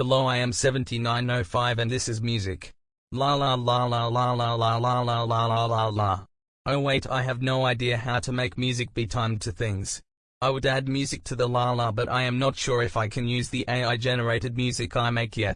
Hello I am 7905 and this is music. La la la la la la la la la la la la la. Oh wait I have no idea how to make music be timed to things. I would add music to the la la but I am not sure if I can use the AI generated music I make yet.